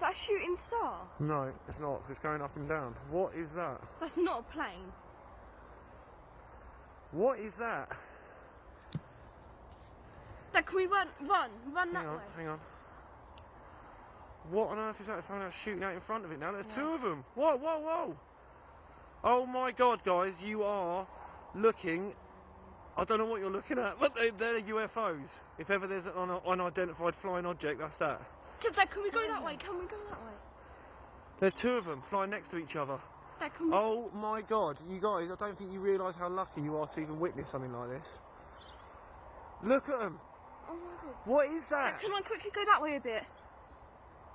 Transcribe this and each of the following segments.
Is that a shooting star? No, it's not. It's going up and down. What is that? That's not a plane. What is that? Dad, can we run, run, run that Hang on, way? hang on. What on earth is that? Someone else shooting out in front of it now. There's two of them. Whoa, whoa, whoa! Oh my God, guys, you are looking. I don't know what you're looking at, but they, they're UFOs. If ever there's an unidentified flying object, that's that. Dad, Dad, can we go that way? Can we go that way? There's two of them flying next to each other. Dad, we? Oh my God, you guys! I don't think you realise how lucky you are to even witness something like this. Look at them. Oh my god. What is that? Can I quickly go that way a bit?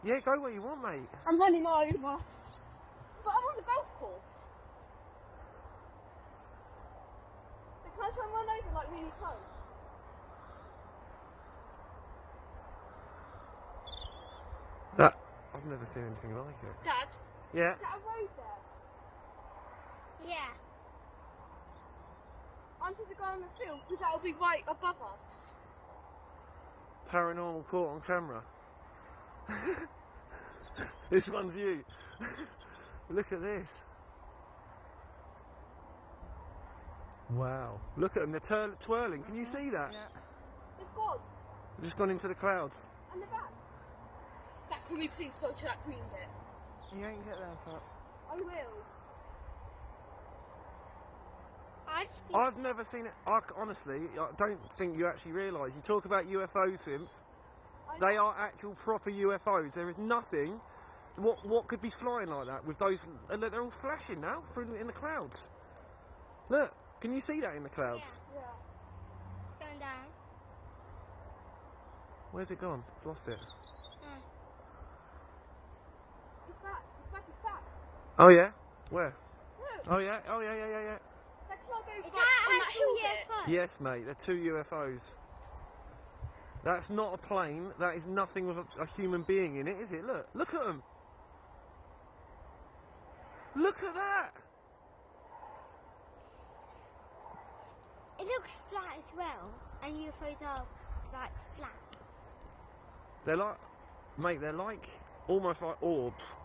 Yeah, go where you want, mate. I'm running over. But I'm on the golf course. Can I try and run over like really close? That I've never seen anything like it. Dad, Yeah. is that a road there? Yeah. Onto the guy on the field, because that'll be right above us. Paranormal caught on camera. this one's you. Look at this. Wow. Look at them, they're twirling. Can you uh-huh. see that? It's gone. They've just gone into the clouds. And the back. Can we please go to that green bit? You ain't get there, but I will. I've never seen it. I, honestly, I don't think you actually realise. You talk about UFO synth. They are actual proper UFOs. There is nothing. What what could be flying like that with those? Uh, and they're all flashing now through in the clouds. Look, can you see that in the clouds? Yeah. going down. Where's it gone? I've lost it. It's back. It's back. It's back. Oh yeah. Where? Look. Oh yeah. Oh yeah. Yeah yeah yeah. Dad, can I Is that on that hill actually? Yes, mate. They're two UFOs. That's not a plane. That is nothing with a, a human being in it, is it? Look. Look at them. Look at that. It looks flat as well, and UFOs are like flat. They're like, mate. They're like almost like orbs.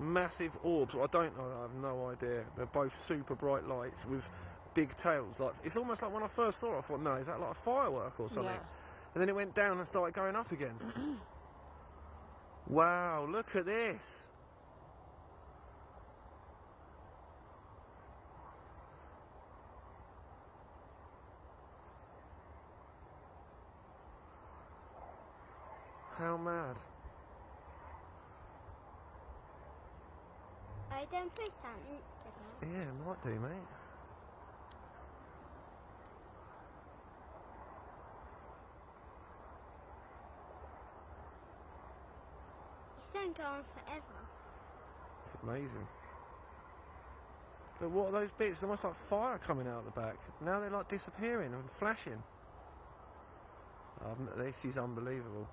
Massive orbs. I don't know. I have no idea. They're both super bright lights with big tails. Like it's almost like when I first saw it, I thought, no, is that like a firework or something? Yeah. And then it went down and started going up again. wow! Look at this. How mad. I don't post on Instagram. Yeah, might do, mate. It's don't go on forever. It's amazing. But what are those bits? Almost like fire coming out the back. Now they're like disappearing and flashing. Um, this is unbelievable.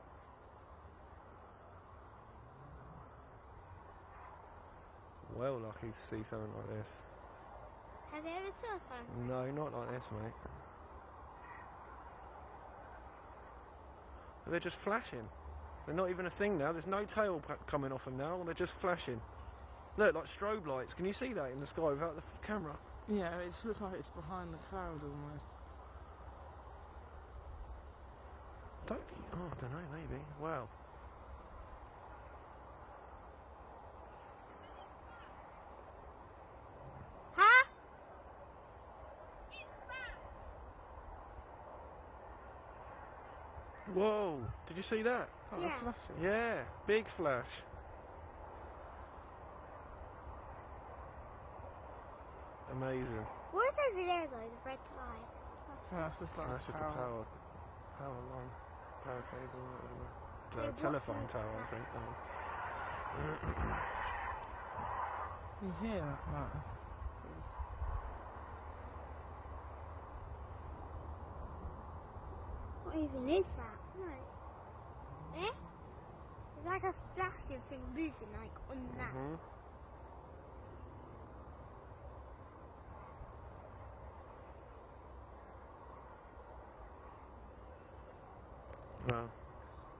Well lucky to see something like this. Have you ever saw one? No, not like this, mate. But They're just flashing. They're not even a thing now. There's no tail coming off them now. They're just flashing. Look, like strobe lights. Can you see that in the sky without the camera? yeah, it looks like it's behind the cloud almost. Don't think. Oh, I don't know. Maybe. Wow. Whoa! Did you see that? Oh, Yeah. they're. Yeah, big flash. Amazing. What is over there though, the red light? Yeah, that's just like That's just a power. power, power line, power cable, whatever. Yeah, Uh, telephone the- tower, I think. oh. You hear that? Right. What even is that? No. Eh? It's like a flashing thing moving like on that. Mhm. Well,